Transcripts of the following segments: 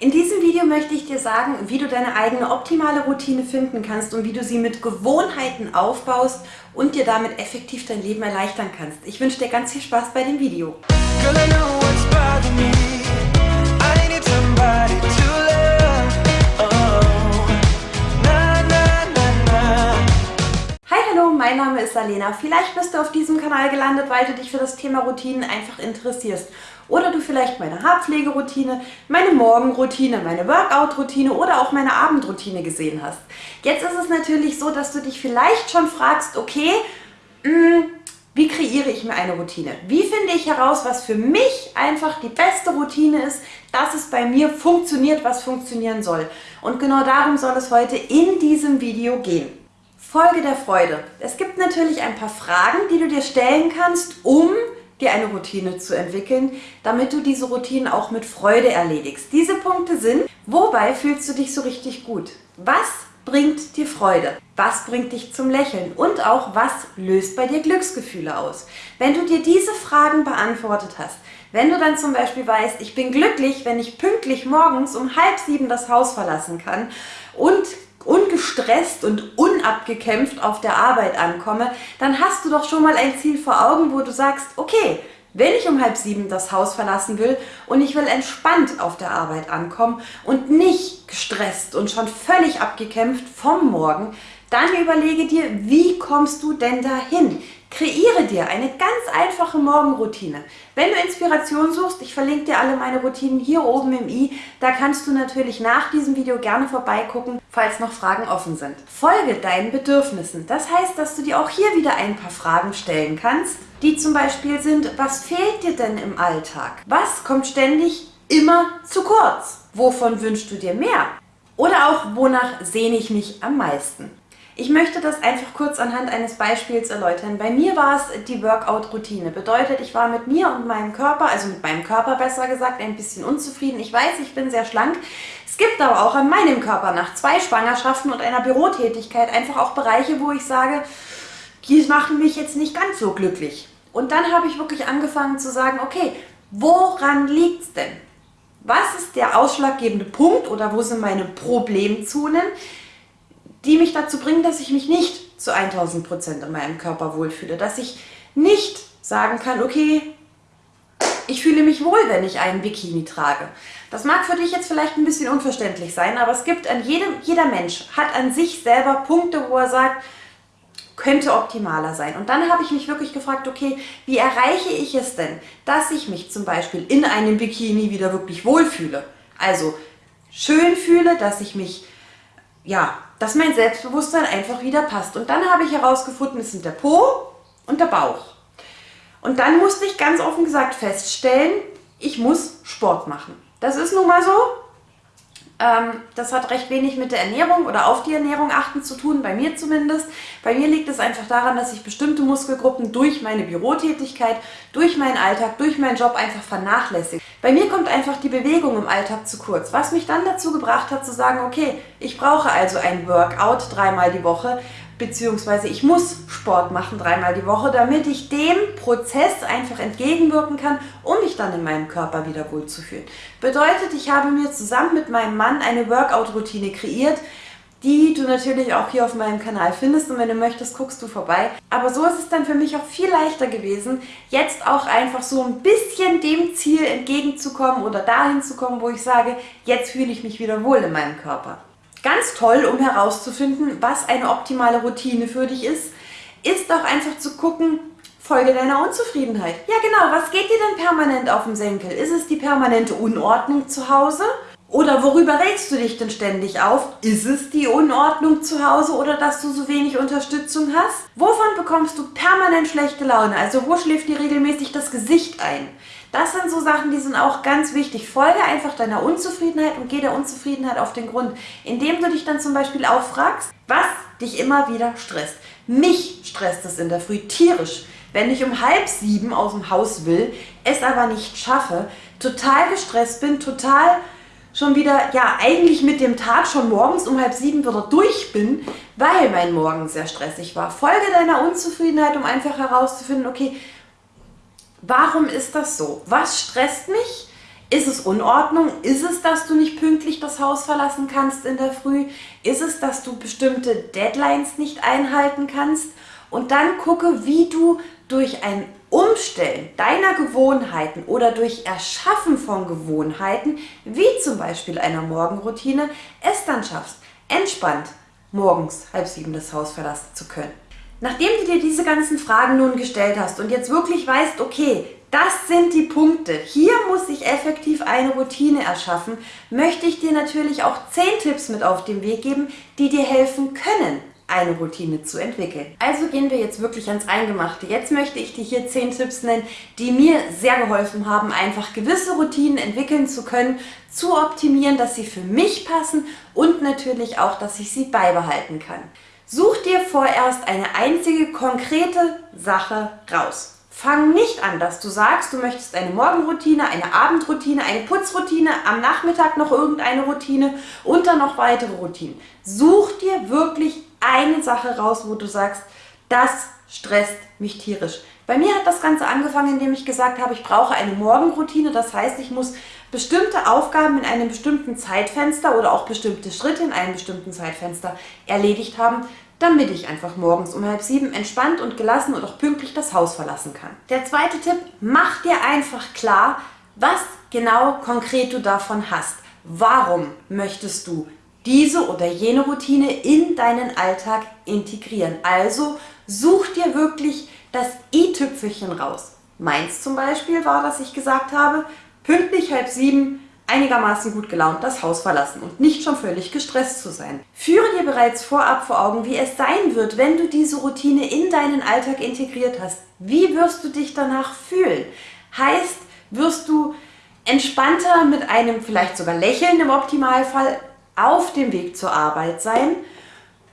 In diesem Video möchte ich dir sagen, wie du deine eigene optimale Routine finden kannst und wie du sie mit Gewohnheiten aufbaust und dir damit effektiv dein Leben erleichtern kannst. Ich wünsche dir ganz viel Spaß bei dem Video. Mein Name ist Salena. Vielleicht bist du auf diesem Kanal gelandet, weil du dich für das Thema Routinen einfach interessierst. Oder du vielleicht meine Haarpflegeroutine, meine Morgenroutine, meine Workout-Routine oder auch meine Abendroutine gesehen hast. Jetzt ist es natürlich so, dass du dich vielleicht schon fragst, okay, mh, hm, wie kreiere ich mir eine Routine? Wie finde ich heraus, was für mich einfach die beste Routine ist, dass es bei mir funktioniert, was funktionieren soll? Und genau darum soll es heute in diesem Video gehen. Folge der Freude. Es gibt natürlich ein paar Fragen, die du dir stellen kannst, um dir eine Routine zu entwickeln, damit du diese Routine auch mit Freude erledigst. Diese Punkte sind, wobei fühlst du dich so richtig gut? Was bringt dir Freude? Was bringt dich zum Lächeln? Und auch, was löst bei dir Glücksgefühle aus? Wenn du dir diese Fragen beantwortet hast, wenn du dann zum Beispiel weißt, ich bin glücklich, wenn ich pünktlich morgens um halb sieben das Haus verlassen kann und ungestresst und unabgekämpft auf der Arbeit ankomme, dann hast du doch schon mal ein Ziel vor Augen, wo du sagst, okay, wenn ich um halb sieben das Haus verlassen will und ich will entspannt auf der Arbeit ankommen und nicht gestresst und schon völlig abgekämpft vom Morgen, dann überlege dir, wie kommst du denn dahin? Kreiere dir eine ganz einfache Morgenroutine. Wenn du Inspiration suchst, ich verlinke dir alle meine Routinen hier oben im i, da kannst du natürlich nach diesem Video gerne vorbeigucken, falls noch Fragen offen sind. Folge deinen Bedürfnissen. Das heißt, dass du dir auch hier wieder ein paar Fragen stellen kannst, die zum Beispiel sind, was fehlt dir denn im Alltag? Was kommt ständig immer zu kurz? Wovon wünschst du dir mehr? Oder auch, wonach sehne ich mich am meisten? Ich möchte das einfach kurz anhand eines Beispiels erläutern. Bei mir war es die Workout-Routine. Bedeutet, ich war mit mir und meinem Körper, also mit meinem Körper besser gesagt, ein bisschen unzufrieden. Ich weiß, ich bin sehr schlank. Es gibt aber auch an meinem Körper nach zwei Schwangerschaften und einer Bürotätigkeit einfach auch Bereiche, wo ich sage, die machen mich jetzt nicht ganz so glücklich. Und dann habe ich wirklich angefangen zu sagen, okay, woran liegt es denn? Was ist der ausschlaggebende Punkt oder wo sind meine Problemzonen, die mich dazu bringen, dass ich mich nicht zu 1000 Prozent in meinem Körper wohlfühle. Dass ich nicht sagen kann, okay, ich fühle mich wohl, wenn ich einen Bikini trage. Das mag für dich jetzt vielleicht ein bisschen unverständlich sein, aber es gibt an jedem, jeder Mensch hat an sich selber Punkte, wo er sagt, könnte optimaler sein. Und dann habe ich mich wirklich gefragt, okay, wie erreiche ich es denn, dass ich mich zum Beispiel in einem Bikini wieder wirklich wohlfühle? Also schön fühle, dass ich mich ja, dass mein Selbstbewusstsein einfach wieder passt. Und dann habe ich herausgefunden, es sind der Po und der Bauch. Und dann musste ich ganz offen gesagt feststellen, ich muss Sport machen. Das ist nun mal so. Ähm, das hat recht wenig mit der Ernährung oder auf die Ernährung achten zu tun, bei mir zumindest. Bei mir liegt es einfach daran, dass ich bestimmte Muskelgruppen durch meine Bürotätigkeit, durch meinen Alltag, durch meinen Job einfach vernachlässige. Bei mir kommt einfach die Bewegung im Alltag zu kurz, was mich dann dazu gebracht hat zu sagen, okay, ich brauche also ein Workout dreimal die Woche, beziehungsweise ich muss Sport machen dreimal die Woche, damit ich dem Prozess einfach entgegenwirken kann, um mich dann in meinem Körper wieder wohlzufühlen. Bedeutet, ich habe mir zusammen mit meinem Mann eine Workout-Routine kreiert, die du natürlich auch hier auf meinem Kanal findest und wenn du möchtest, guckst du vorbei. Aber so ist es dann für mich auch viel leichter gewesen, jetzt auch einfach so ein bisschen dem Ziel entgegenzukommen oder dahin zu kommen, wo ich sage, jetzt fühle ich mich wieder wohl in meinem Körper. Ganz toll, um herauszufinden, was eine optimale Routine für dich ist, ist auch einfach zu gucken, Folge deiner Unzufriedenheit. Ja genau, was geht dir denn permanent auf den Senkel? Ist es die permanente Unordnung zu Hause? Oder worüber regst du dich denn ständig auf? Ist es die Unordnung zu Hause oder dass du so wenig Unterstützung hast? Wovon bekommst du permanent schlechte Laune? Also wo schläft dir regelmäßig das Gesicht ein? Das sind so Sachen, die sind auch ganz wichtig. Folge einfach deiner Unzufriedenheit und geh der Unzufriedenheit auf den Grund, indem du dich dann zum Beispiel auffragst, was dich immer wieder stresst. Mich stresst es in der Früh tierisch, wenn ich um halb sieben aus dem Haus will, es aber nicht schaffe, total gestresst bin, total schon wieder, ja, eigentlich mit dem Tag schon morgens um halb sieben wieder durch bin, weil mein Morgen sehr stressig war. Folge deiner Unzufriedenheit, um einfach herauszufinden, okay, Warum ist das so? Was stresst mich? Ist es Unordnung? Ist es, dass du nicht pünktlich das Haus verlassen kannst in der Früh? Ist es, dass du bestimmte Deadlines nicht einhalten kannst? Und dann gucke, wie du durch ein Umstellen deiner Gewohnheiten oder durch Erschaffen von Gewohnheiten, wie zum Beispiel einer Morgenroutine, es dann schaffst, entspannt morgens halb sieben das Haus verlassen zu können. Nachdem du dir diese ganzen Fragen nun gestellt hast und jetzt wirklich weißt, okay, das sind die Punkte. Hier muss ich effektiv eine Routine erschaffen. Möchte ich dir natürlich auch 10 Tipps mit auf den Weg geben, die dir helfen können, eine Routine zu entwickeln. Also gehen wir jetzt wirklich ans Eingemachte. Jetzt möchte ich dir hier 10 Tipps nennen, die mir sehr geholfen haben, einfach gewisse Routinen entwickeln zu können, zu optimieren, dass sie für mich passen und natürlich auch, dass ich sie beibehalten kann. Such dir vorerst eine einzige konkrete Sache raus. Fang nicht an, dass du sagst, du möchtest eine Morgenroutine, eine Abendroutine, eine Putzroutine, am Nachmittag noch irgendeine Routine und dann noch weitere Routinen. Such dir wirklich eine Sache raus, wo du sagst, das stresst mich tierisch. Bei mir hat das Ganze angefangen, indem ich gesagt habe, ich brauche eine Morgenroutine. Das heißt, ich muss bestimmte Aufgaben in einem bestimmten Zeitfenster oder auch bestimmte Schritte in einem bestimmten Zeitfenster erledigt haben, damit ich einfach morgens um halb sieben entspannt und gelassen und auch pünktlich das Haus verlassen kann. Der zweite Tipp, mach dir einfach klar, was genau konkret du davon hast. Warum möchtest du diese oder jene Routine in deinen Alltag integrieren? Also such dir wirklich das i-Tüpfelchen raus. Meins zum Beispiel war, dass ich gesagt habe, pünktlich halb sieben einigermaßen gut gelaunt das Haus verlassen und nicht schon völlig gestresst zu sein. Führe dir bereits vorab vor Augen, wie es sein wird, wenn du diese Routine in deinen Alltag integriert hast. Wie wirst du dich danach fühlen? Heißt, wirst du entspannter mit einem vielleicht sogar Lächeln im Optimalfall auf dem Weg zur Arbeit sein?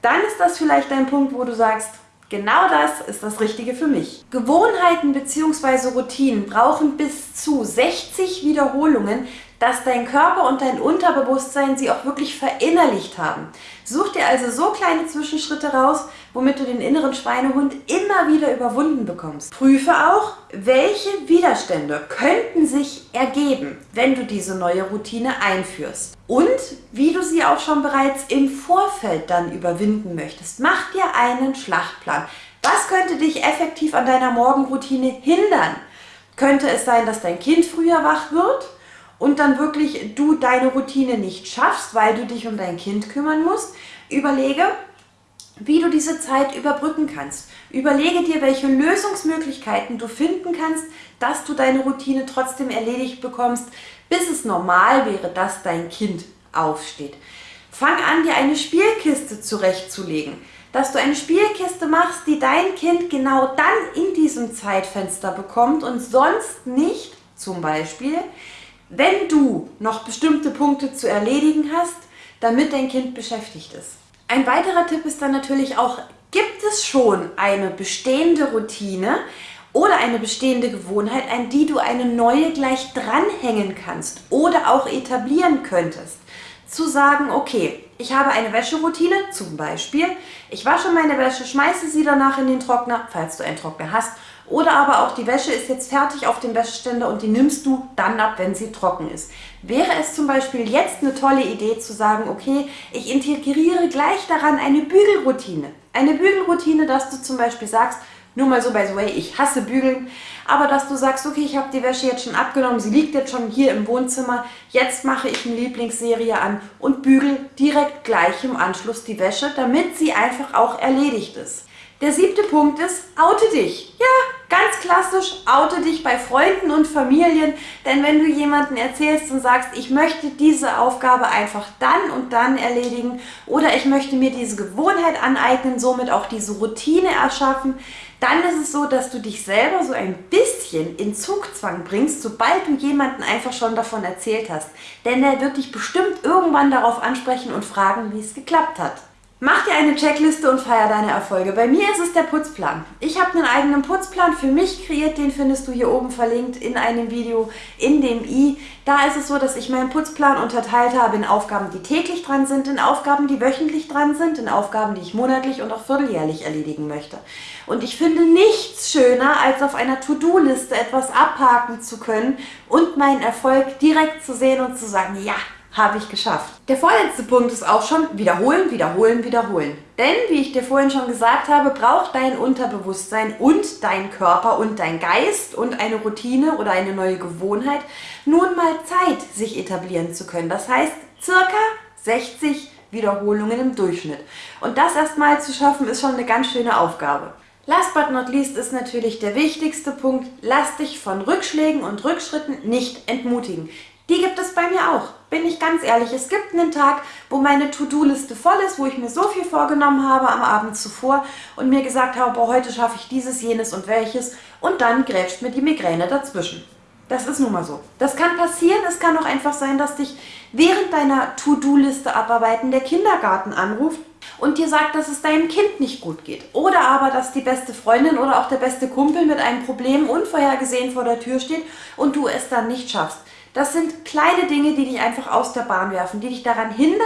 Dann ist das vielleicht ein Punkt, wo du sagst, Genau das ist das Richtige für mich. Gewohnheiten bzw. Routinen brauchen bis zu 60 Wiederholungen, dass dein Körper und dein Unterbewusstsein sie auch wirklich verinnerlicht haben. Such dir also so kleine Zwischenschritte raus, womit du den inneren Schweinehund immer wieder überwunden bekommst. Prüfe auch, welche Widerstände könnten sich ergeben, wenn du diese neue Routine einführst. Und wie du sie auch schon bereits im Vorfeld dann überwinden möchtest. Mach dir einen Schlachtplan. Was könnte dich effektiv an deiner Morgenroutine hindern? Könnte es sein, dass dein Kind früher wach wird? Und dann wirklich du deine Routine nicht schaffst, weil du dich um dein Kind kümmern musst, überlege, wie du diese Zeit überbrücken kannst. Überlege dir, welche Lösungsmöglichkeiten du finden kannst, dass du deine Routine trotzdem erledigt bekommst, bis es normal wäre, dass dein Kind aufsteht. Fang an, dir eine Spielkiste zurechtzulegen, dass du eine Spielkiste machst, die dein Kind genau dann in diesem Zeitfenster bekommt und sonst nicht, zum Beispiel, wenn du noch bestimmte Punkte zu erledigen hast, damit dein Kind beschäftigt ist. Ein weiterer Tipp ist dann natürlich auch, gibt es schon eine bestehende Routine oder eine bestehende Gewohnheit, an die du eine neue gleich dranhängen kannst oder auch etablieren könntest. Zu sagen, okay, ich habe eine Wäscheroutine, zum Beispiel, ich wasche meine Wäsche, schmeiße sie danach in den Trockner, falls du einen Trockner hast, oder aber auch die Wäsche ist jetzt fertig auf dem Wäscheständer und die nimmst du dann ab, wenn sie trocken ist. Wäre es zum Beispiel jetzt eine tolle Idee zu sagen, okay, ich integriere gleich daran eine Bügelroutine. Eine Bügelroutine, dass du zum Beispiel sagst, nur mal so by the way, ich hasse Bügeln, aber dass du sagst, okay, ich habe die Wäsche jetzt schon abgenommen, sie liegt jetzt schon hier im Wohnzimmer, jetzt mache ich eine Lieblingsserie an und bügel direkt gleich im Anschluss die Wäsche, damit sie einfach auch erledigt ist. Der siebte Punkt ist, oute dich. Ja, ganz klassisch, oute dich bei Freunden und Familien, denn wenn du jemanden erzählst und sagst, ich möchte diese Aufgabe einfach dann und dann erledigen oder ich möchte mir diese Gewohnheit aneignen, somit auch diese Routine erschaffen, dann ist es so, dass du dich selber so ein bisschen in Zugzwang bringst, sobald du jemanden einfach schon davon erzählt hast. Denn er wird dich bestimmt irgendwann darauf ansprechen und fragen, wie es geklappt hat. Mach dir eine Checkliste und feier deine Erfolge. Bei mir ist es der Putzplan. Ich habe einen eigenen Putzplan für mich kreiert, den findest du hier oben verlinkt in einem Video in dem i. Da ist es so, dass ich meinen Putzplan unterteilt habe in Aufgaben, die täglich dran sind, in Aufgaben, die wöchentlich dran sind, in Aufgaben, die ich monatlich und auch vierteljährlich erledigen möchte. Und ich finde nichts schöner, als auf einer To-Do-Liste etwas abhaken zu können und meinen Erfolg direkt zu sehen und zu sagen, ja, habe ich geschafft. Der vorletzte Punkt ist auch schon wiederholen, wiederholen, wiederholen. Denn, wie ich dir vorhin schon gesagt habe, braucht dein Unterbewusstsein und dein Körper und dein Geist und eine Routine oder eine neue Gewohnheit nun mal Zeit, sich etablieren zu können. Das heißt, circa 60 Wiederholungen im Durchschnitt. Und das erstmal zu schaffen, ist schon eine ganz schöne Aufgabe. Last but not least ist natürlich der wichtigste Punkt, lass dich von Rückschlägen und Rückschritten nicht entmutigen. Die gibt es bei mir auch, bin ich ganz ehrlich. Es gibt einen Tag, wo meine To-Do-Liste voll ist, wo ich mir so viel vorgenommen habe am Abend zuvor und mir gesagt habe, boah, heute schaffe ich dieses, jenes und welches und dann grätscht mir die Migräne dazwischen. Das ist nun mal so. Das kann passieren, es kann auch einfach sein, dass dich während deiner To-Do-Liste abarbeiten der Kindergarten anruft und dir sagt, dass es deinem Kind nicht gut geht. Oder aber, dass die beste Freundin oder auch der beste Kumpel mit einem Problem unvorhergesehen vor der Tür steht und du es dann nicht schaffst. Das sind kleine Dinge, die dich einfach aus der Bahn werfen, die dich daran hindern,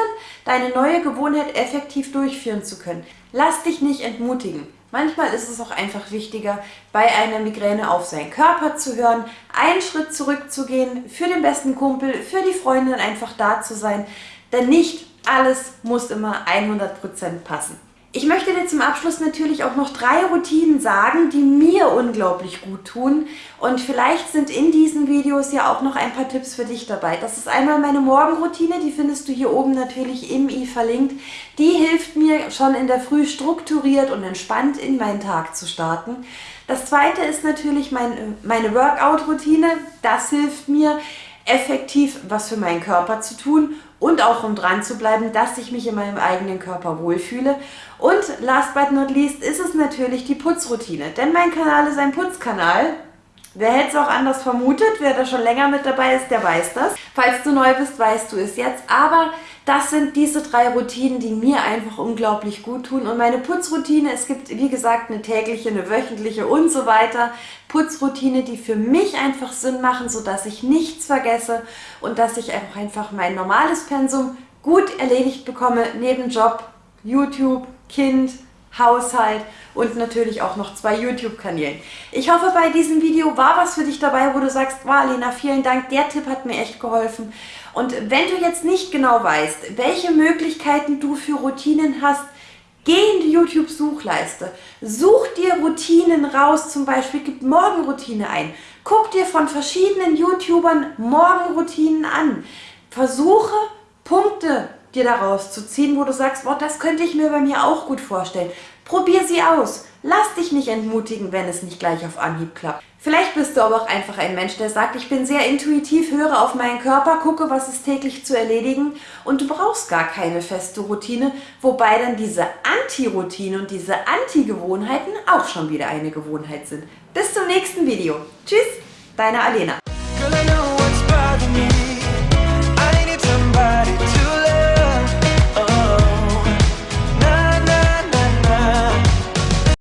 deine neue Gewohnheit effektiv durchführen zu können. Lass dich nicht entmutigen. Manchmal ist es auch einfach wichtiger, bei einer Migräne auf seinen Körper zu hören, einen Schritt zurückzugehen, für den besten Kumpel, für die Freundin einfach da zu sein. Denn nicht alles muss immer 100% passen. Ich möchte dir zum Abschluss natürlich auch noch drei Routinen sagen, die mir unglaublich gut tun. Und vielleicht sind in diesen Videos ja auch noch ein paar Tipps für dich dabei. Das ist einmal meine Morgenroutine, die findest du hier oben natürlich im i verlinkt. Die hilft mir schon in der Früh strukturiert und entspannt in meinen Tag zu starten. Das zweite ist natürlich mein, meine Workout-Routine. Das hilft mir effektiv was für meinen Körper zu tun und auch um dran zu bleiben, dass ich mich in meinem eigenen Körper wohlfühle. Und last but not least ist es natürlich die Putzroutine, denn mein Kanal ist ein Putzkanal. Wer hätte es auch anders vermutet? Wer da schon länger mit dabei ist, der weiß das. Falls du neu bist, weißt du es jetzt. Aber das sind diese drei Routinen, die mir einfach unglaublich gut tun. Und meine Putzroutine, es gibt wie gesagt eine tägliche, eine wöchentliche und so weiter. Putzroutine, die für mich einfach Sinn machen, sodass ich nichts vergesse und dass ich einfach, einfach mein normales Pensum gut erledigt bekomme, neben Job, YouTube, Kind, Haushalt und natürlich auch noch zwei YouTube-Kanälen. Ich hoffe, bei diesem Video war was für dich dabei, wo du sagst, wow, Lena, vielen Dank, der Tipp hat mir echt geholfen. Und wenn du jetzt nicht genau weißt, welche Möglichkeiten du für Routinen hast, Geh in die YouTube-Suchleiste, such dir Routinen raus, zum Beispiel gib Morgenroutine ein. Guck dir von verschiedenen YouTubern Morgenroutinen an. Versuche Punkte dir daraus zu ziehen, wo du sagst, boah, das könnte ich mir bei mir auch gut vorstellen. Probier sie aus. Lass dich nicht entmutigen, wenn es nicht gleich auf Anhieb klappt. Vielleicht bist du aber auch einfach ein Mensch, der sagt, ich bin sehr intuitiv, höre auf meinen Körper, gucke, was ist täglich zu erledigen und du brauchst gar keine feste Routine, wobei dann diese Anti-Routine und diese Anti-Gewohnheiten auch schon wieder eine Gewohnheit sind. Bis zum nächsten Video. Tschüss, deine Alena.